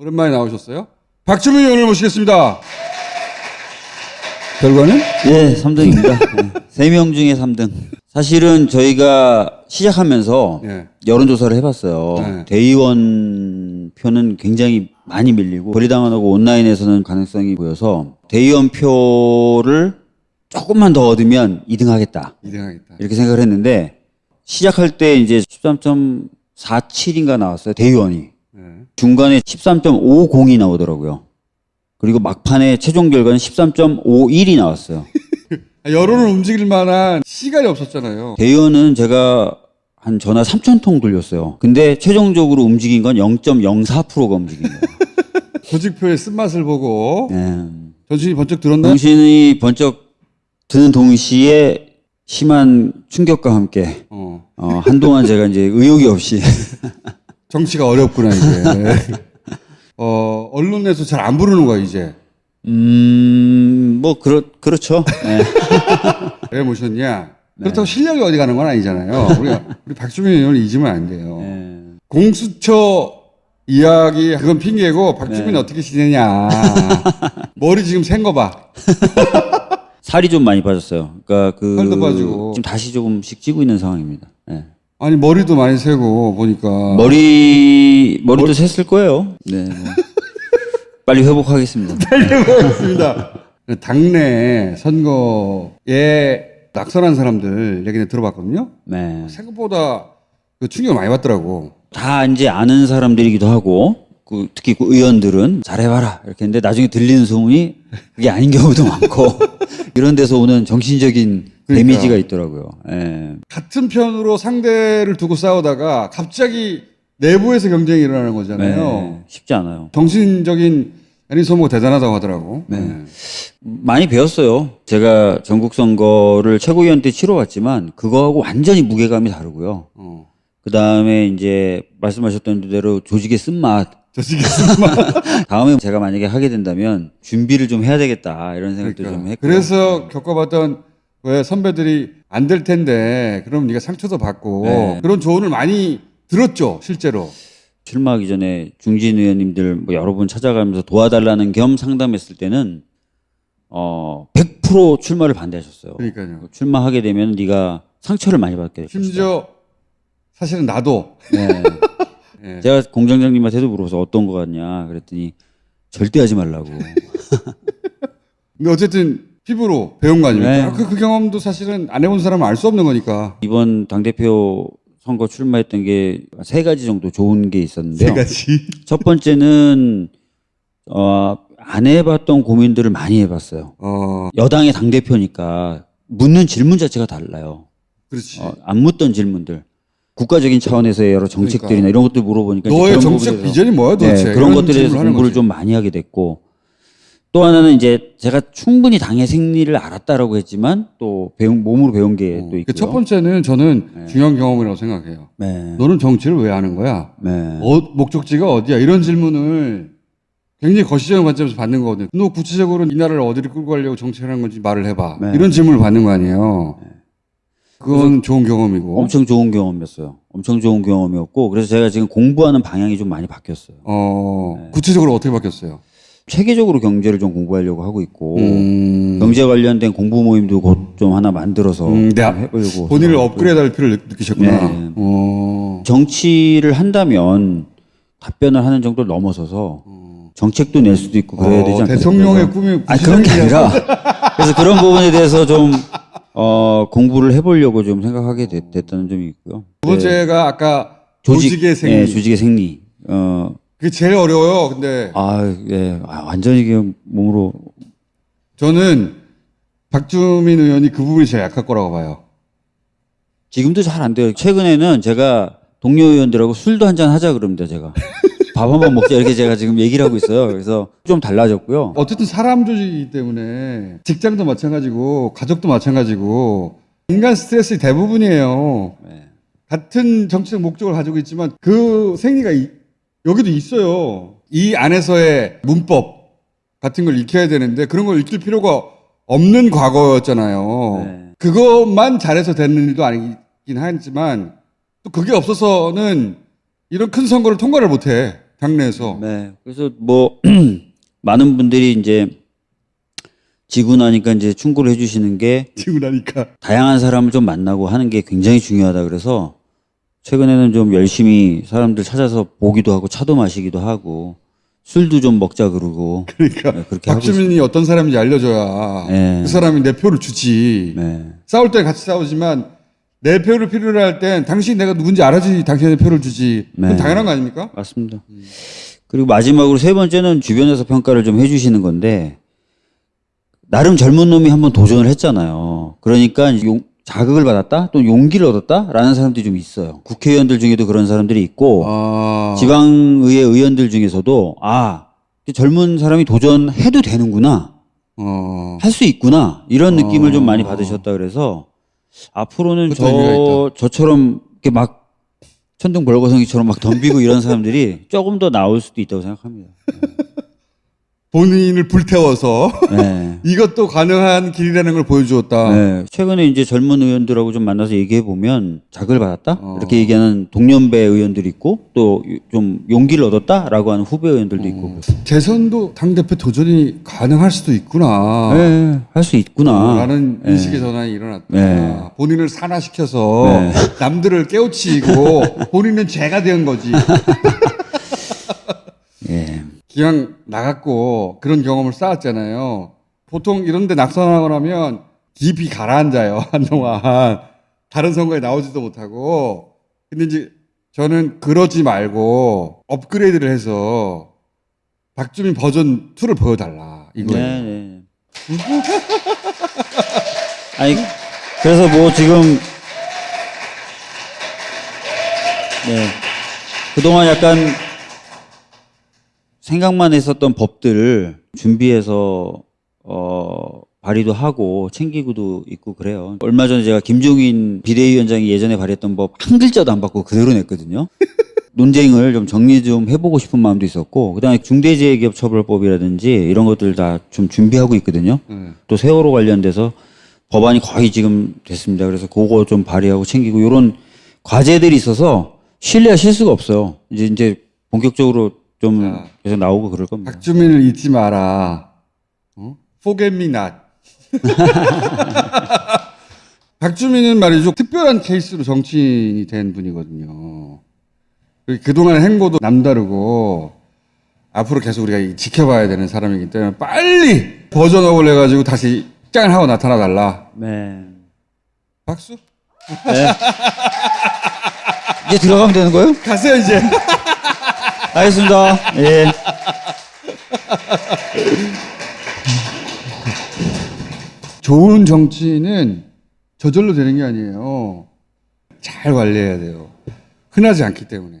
오랜만에 나오셨어요? 박주민 의원을 모시겠습니다. 결과는? 예, 3등입니다. 3명 중에 3등. 사실은 저희가 시작하면서 예. 여론조사를 해봤어요. 네. 대의원 표는 굉장히 많이 밀리고 거리당원하고 온라인에서는 가능성이 보여서 대의원 표를 조금만 더 얻으면 2등 하겠다. 2등 하겠다. 이렇게 생각을 했는데 시작할 때 이제 13.47인가 나왔어요. 대의원이. 네. 중간에 13.50이 나오더라고요. 그리고 막판에 최종 결과는 13.51이 나왔어요. 여론을 움직일 만한 시간이 없었잖아요. 대의원은 제가 한 전화 3천 통 돌렸어요. 근데 최종적으로 움직인 건 0.04%가 움직인 거예요. 조직표의 쓴맛을 보고 네. 전신이 번쩍 들었나요? 정신이 번쩍 드는 동시에 심한 충격과 함께 어. 어, 한동안 제가 이제 의욕이 없이 정치가 어렵구나 이제. 어, 언론에서 잘 안 부르는 거야 이제. 음 뭐 그렇 그렇죠. 네. 왜 모셨냐? 그렇다고 실력이 어디 가는 건 아니잖아요. 우리가 우리 박주민 의원을 잊으면 안 돼요. 네. 공수처 이야기 그건 핑계고 박주민 어떻게 지내냐. 머리 지금 센 거 봐. 살이 좀 많이 빠졌어요. 그러니까 그 살도 빠지고. 지금 다시 조금씩 찌고 있는 상황입니다. 네. 아니 머리도 많이 세고 보니까 머리 머리도 샜을 거예요. 네. 뭐. 빨리 회복하겠습니다. 그렇습니다. 당내 선거에 낙선한 사람들 얘기는 들어봤거든요. 네. 생각보다 그 충격을 많이 받더라고. 다 이제 아는 사람들이기도 하고 그 특히 그 의원들은 잘해봐라 이렇게 했는데 나중에 들리는 소문이 그게 아닌 경우도 많고 이런 데서 오는 정신적인 그러니까. 데미지가 있더라고요. 예. 같은 편으로 상대를 두고 싸우다가 갑자기 내부에서 경쟁이 일어나는 거잖아요. 네. 쉽지 않아요. 정신적인 애니 소모가 대단하다고 하더라고. 네. 많이 배웠어요. 제가 전국 선거를 최고위원 때 치러왔지만 그거하고 완전히 무게감이 다르고요. 어. 그 다음에 이제 말씀하셨던 대로 조직의 쓴맛. 저지겠습니다. 다음에 제가 만약에 하게 된다면 준비를 좀 해야 되겠다 이런 생각도 좀 했고. 그래서 겪어봤던 왜 선배들이 안 될 텐데 그럼 네가 상처도 받고 네. 그런 조언을 많이 들었죠 실제로. 출마하기 전에 중진 의원님들 뭐 여러 분 찾아가면서 도와달라는 겸 상담했을 때는 어 100% 출마를 반대하셨어요. 그러니까요. 출마하게 되면 네가 상처를 많이 받게 될 것이다. 심지어 사실은 나도 네. 네. 제가 공장장님한테도 물어서 어떤 거 같냐 그랬더니 절대 하지 말라고. 근데 어쨌든 피부로 배운 거 아닙니까? 네. 아, 그, 그 경험도 사실은 안 해본 사람은 알 수 없는 거니까. 이번 당 대표 선거 출마했던 게 세 가지 정도 좋은 게 있었는데요. 가지. 첫 번째는 어, 안 해봤던 고민들을 많이 해봤어요. 어, 여당의 당 대표니까 묻는 질문 자체가 달라요. 그렇지. 어, 안 묻던 질문들. 국가적인 차원에서의 여러 정책들이나 이런 것들 물어보니까 너의 그런 정책 비전이 뭐야 도대체? 네, 그런 것들에 대해서 하는 공부를 거지. 좀 많이 하게 됐고 또 하나는 이제 제가 충분히 당의 생리를 알았다라고 했지만 또 배운 몸으로 배운 게또 있고요. 그첫 번째는 저는 중요한 경험이라고 생각해요. 네. 너는 정치를 왜 하는 거야? 네. 어, 목적지가 어디야? 이런 질문을 굉장히 거시적인 관점에서 받는 거거든요. 너 구체적으로 이 나라를 어디를 끌고 가려고 정치하는 건지 말을 해봐. 네. 이런 질문을 받는 거 아니에요. 그건 좋은 경험이고. 엄청 좋은 경험이었어요. 엄청 좋은 경험이었고 그래서 제가 지금 공부하는 방향이 좀 많이 바뀌었어요. 어, 네. 구체적으로 어떻게 바뀌었어요? 체계적으로 경제를 좀 공부하려고 하고 있고 음, 경제 관련된 공부 모임도 곧 좀 하나 만들어서 음, 네. 해보려고 본인을 생각하고 업그레이드 할 필요를 느- 느끼셨구나. 네. 어, 정치를 한다면 답변을 하는 정도를 넘어서서 정책도 낼 수도 있고 그래야 어, 되지 않겠어요? 대통령의 꿈이 아 그런 게 아니라 그래서 그런 부분에 대해서 좀 어, 공부를 해보려고 좀 생각하게 됐, 됐다는 점이 있고요. 두 번째가 아까 조직 의 생리. 예, 조직의 생리. 어, 그게 제일 어려워요. 근데 아, 예, 아, 완전히 그냥 몸으로 저는 박주민 의원이 그 부분이 제일 약할 거라고 봐요. 지금도 잘 안 돼요. 최근에는 제가 동료 의원들하고 술도 한잔 하자 그럽니다, 제가. 밥 한 번 먹자 이렇게 제가 지금 얘기를 하고 있어요. 그래서 좀 달라졌고요. 어쨌든 사람 조직이기 때문에 직장도 마찬가지고 가족도 마찬가지고 인간 스트레스 대부분이에요. 네. 같은 정치적 목적을 가지고 있지만 그 생리가 이- 여기도 있어요. 이 안에서의 문법 같은 걸 익혀야 되는데 그런 걸 익힐 필요가 없는 과거였잖아요. 네. 그것만 잘해서 되는 일도 아니긴 하지만 또 그게 없어서는 이런 큰 선거를 통과를 못해. 당내에서. 네. 그래서 뭐 많은 분들이 이제 지고 나니까 이제 충고를 해주시는 게 지고 나니까. 다양한 사람을 좀 만나고 하는 게 굉장히 중요하다 그래서 최근에는 좀 열심히 사람들 찾아서 보기도 하고 차도 마시기도 하고 술도 좀 먹자 그러고 그러니까 네, 그렇게 박주민이 어떤 사람인지 알려줘야 네. 그 사람이 내 표를 주지. 네. 싸울 때 같이 싸우지만 내 표를 필요로 할 땐 당신이 내가 누군지 알아야지 당신의 표를 주지. 그건 네. 당연한 거 아닙니까? 맞습니다. 그리고 마지막으로 세 번째는 주변에서 평가를 좀 해주시는 건데 나름 젊은 놈이 한번 도전을 했잖아요. 그러니까 용- 자극을 받았다, 또 용기를 얻었다라는 사람들이 좀 있어요. 국회의원들 중에도 그런 사람들이 있고 아, 지방의회 의원들 중에서도 아 젊은 사람이 도전해도 되는구나, 어, 할수 있구나 이런 느낌을 좀 많이 받으셨다 그래서 앞으로는 저 저처럼 이렇게 막 천둥 벌거성이처럼 막 덤비고 이런 사람들이 조금 더 나올 수도 있다고 생각합니다. 본인을 불태워서 네. 이것도 가능한 길이라는 걸 보여주었다. 네. 최근에 이제 젊은 의원들하고 좀 만나서 얘기해 보면 자극을 받았다 어. 이렇게 얘기하는 동년배 의원들이 있고 또 좀 용기를 얻었다라고 하는 후배 의원들도 있고 대선도 당 대표 도전이 가능할 수도 있구나. 네, 할 수 있구나. 라는 인식의 전환이 일어났다. 네. 본인을 산화시켜서 네. 남들을 깨우치고 본인은 죄가 된 거지. 예. 기왕 나갔고 그런 경험을 쌓았잖아요. 보통 이런데 낙선하고 나면 깊이 가라앉아요 한동안 다른 선거에 나오지도 못하고. 근데 이제 저는 그러지 말고 업그레이드를 해서 박주민 버전 2를 보여달라 이거예요. 네, 네. 아니 그래서 뭐 지금 네 그동안 약간 생각만 했었던 법들을 준비해서 어 발의도 하고 챙기고도 있고 그래요. 얼마 전에 제가 김종인 비대위원장이 예전에 발의했던 법 한 글자도 안 바꾸고 그대로 냈거든요. 논쟁을 좀 정리 좀 해보고 싶은 마음도 있었고 그다음에 중대재해기업처벌법이라든지 이런 것들 다 좀 준비하고 있거든요. 네. 또 세월호 관련돼서 법안이 거의 지금 됐습니다. 그래서 그거 좀 발의하고 챙기고 이런 과제들이 있어서 신뢰가 실 수가 없어요. 이제 이제 본격적으로 좀 자. 계속 나오고 그럴 겁니다. 박주민을 잊지 마라. 어? Forget me not. 박주민은 말이죠. 특별한 케이스로 정치인이 된 분이거든요. 그동안의 행보도 남다르고 앞으로 계속 우리가 지켜봐야 되는 사람이기 때문에 빨리 버전업을 해가지고 다시 짠 하고 나타나 달라. 네. 박수? 이제 들어가면 되는 거예요? 가세요 이제. 알겠습니다. 예. 좋은 정치인은 저절로 되는 게 아니에요. 잘 관리해야 돼요. 흔하지 않기 때문에.